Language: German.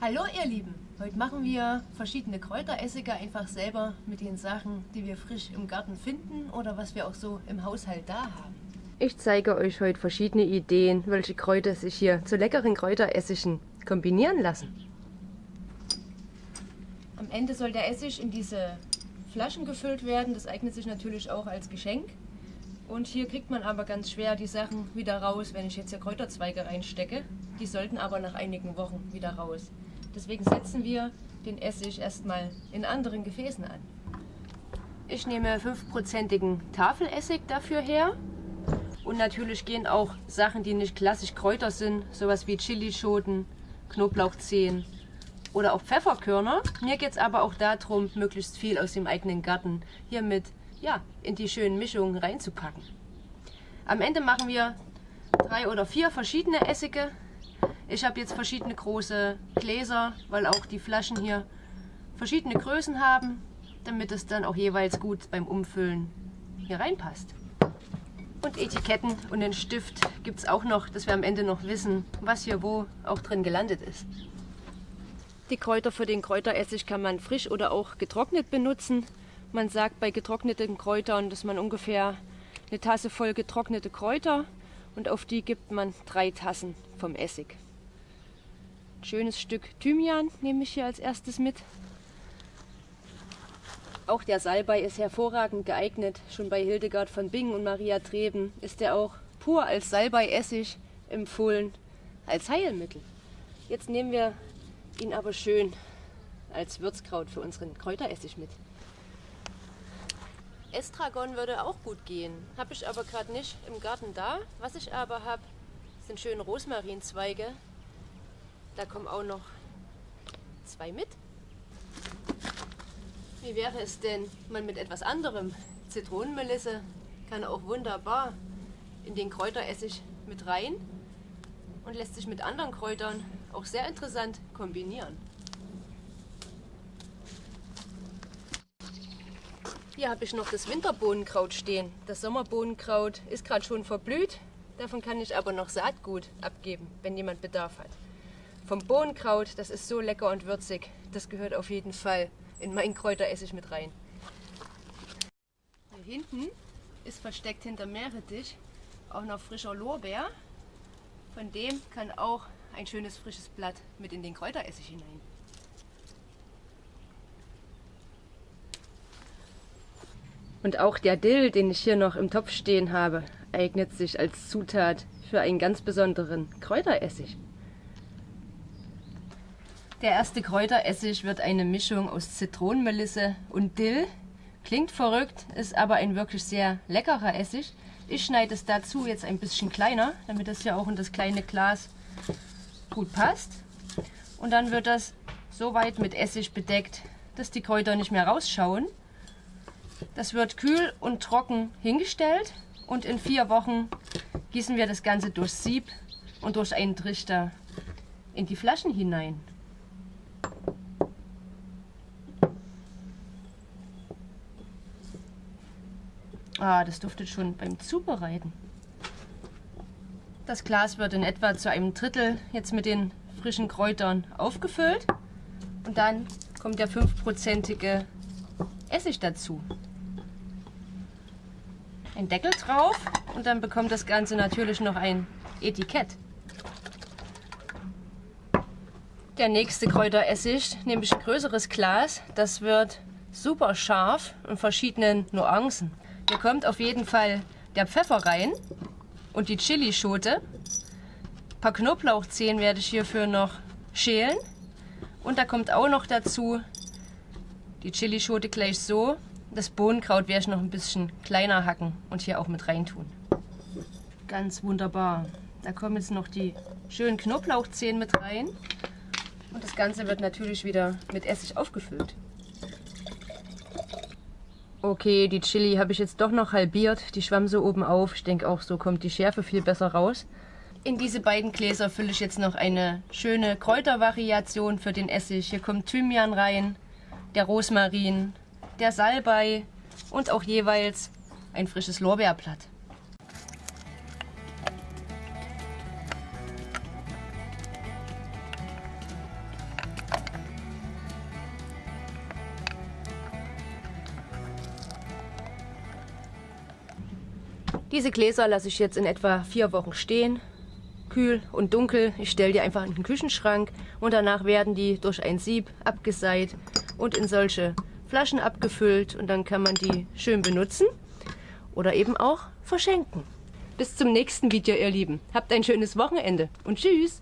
Hallo ihr Lieben, heute machen wir verschiedene Kräuteressige einfach selber mit den Sachen, die wir frisch im Garten finden oder was wir auch so im Haushalt da haben. Ich zeige euch heute verschiedene Ideen, welche Kräuter sich hier zu leckeren Kräuteressigen kombinieren lassen. Am Ende soll der Essig in diese Flaschen gefüllt werden, das eignet sich natürlich auch als Geschenk. Und hier kriegt man aber ganz schwer die Sachen wieder raus, wenn ich jetzt hier Kräuterzweige reinstecke. Die sollten aber nach einigen Wochen wieder raus. Deswegen setzen wir den Essig erstmal in anderen Gefäßen an. Ich nehme 5%igen Tafelessig dafür her. Und natürlich gehen auch Sachen, die nicht klassisch Kräuter sind, sowas wie Chilischoten, Knoblauchzehen oder auch Pfefferkörner. Mir geht es aber auch darum, möglichst viel aus dem eigenen Garten hiermit ja, in die schönen Mischungen reinzupacken. Am Ende machen wir drei oder vier verschiedene Essige. Ich habe jetzt verschiedene große Gläser, weil auch die Flaschen hier verschiedene Größen haben, damit es dann auch jeweils gut beim Umfüllen hier reinpasst. Und Etiketten und den Stift gibt es auch noch, dass wir am Ende noch wissen, was hier wo auch drin gelandet ist. Die Kräuter für den Kräuteressig kann man frisch oder auch getrocknet benutzen. Man sagt bei getrockneten Kräutern, dass man ungefähr eine Tasse voll getrocknete Kräuter und auf die gibt man drei Tassen vom Essig. Ein schönes Stück Thymian nehme ich hier als erstes mit. Auch der Salbei ist hervorragend geeignet. Schon bei Hildegard von Bingen und Maria Treben ist er auch pur als Salbei-Essig empfohlen, als Heilmittel. Jetzt nehmen wir ihn aber schön als Würzkraut für unseren Kräuteressig mit. Estragon würde auch gut gehen. Habe ich aber gerade nicht im Garten da. Was ich aber habe, sind schöne Rosmarinzweige. Da kommen auch noch zwei mit. Wie wäre es denn mal mit etwas anderem? Zitronenmelisse kann auch wunderbar in den Kräuteressig mit rein und lässt sich mit anderen Kräutern auch sehr interessant kombinieren. Hier habe ich noch das Winterbohnenkraut stehen. Das Sommerbohnenkraut ist gerade schon verblüht. Davon kann ich aber noch Saatgut abgeben, wenn jemand Bedarf hat. Vom Bohnenkraut, das ist so lecker und würzig. Das gehört auf jeden Fall in meinen Kräuteressig mit rein. Hier hinten ist versteckt hinter Meerrettich auch noch frischer Lorbeer. Von dem kann auch ein schönes frisches Blatt mit in den Kräuteressig hinein. Und auch der Dill, den ich hier noch im Topf stehen habe, eignet sich als Zutat für einen ganz besonderen Kräuteressig. Der erste Kräuteressig wird eine Mischung aus Zitronenmelisse und Dill. Klingt verrückt, ist aber ein wirklich sehr leckerer Essig. Ich schneide es dazu jetzt ein bisschen kleiner, damit es ja auch in das kleine Glas gut passt. Und dann wird das so weit mit Essig bedeckt, dass die Kräuter nicht mehr rausschauen. Das wird kühl und trocken hingestellt und in vier Wochen gießen wir das Ganze durch Sieb und durch einen Trichter in die Flaschen hinein. Ah, das duftet schon beim Zubereiten. Das Glas wird in etwa zu einem Drittel jetzt mit den frischen Kräutern aufgefüllt und dann kommt der 5%ige Essig dazu. Ein Deckel drauf und dann bekommt das Ganze natürlich noch ein Etikett. Der nächste Kräuteressig nehme ich ein größeres Glas. Das wird super scharf in verschiedenen Nuancen. Hier kommt auf jeden Fall der Pfeffer rein und die Chilischote. Ein paar Knoblauchzehen werde ich hierfür noch schälen. Und da kommt auch noch dazu die Chilischote gleich so. Das Bohnenkraut werde ich noch ein bisschen kleiner hacken und hier auch mit reintun. Ganz wunderbar. Da kommen jetzt noch die schönen Knoblauchzehen mit rein. Und das Ganze wird natürlich wieder mit Essig aufgefüllt. Okay, die Chili habe ich jetzt doch noch halbiert. Die schwamm so oben auf. Ich denke auch, so kommt die Schärfe viel besser raus. In diese beiden Gläser fülle ich jetzt noch eine schöne Kräutervariation für den Essig. Hier kommt Thymian rein, der Rosmarin, der Salbei und auch jeweils ein frisches Lorbeerblatt. Diese Gläser lasse ich jetzt in etwa vier Wochen stehen. Kühl und dunkel. Ich stelle die einfach in den Küchenschrank und danach werden die durch ein Sieb abgeseit und in solche Flaschen abgefüllt und dann kann man die schön benutzen oder eben auch verschenken. Bis zum nächsten Video, ihr Lieben. Habt ein schönes Wochenende und tschüss!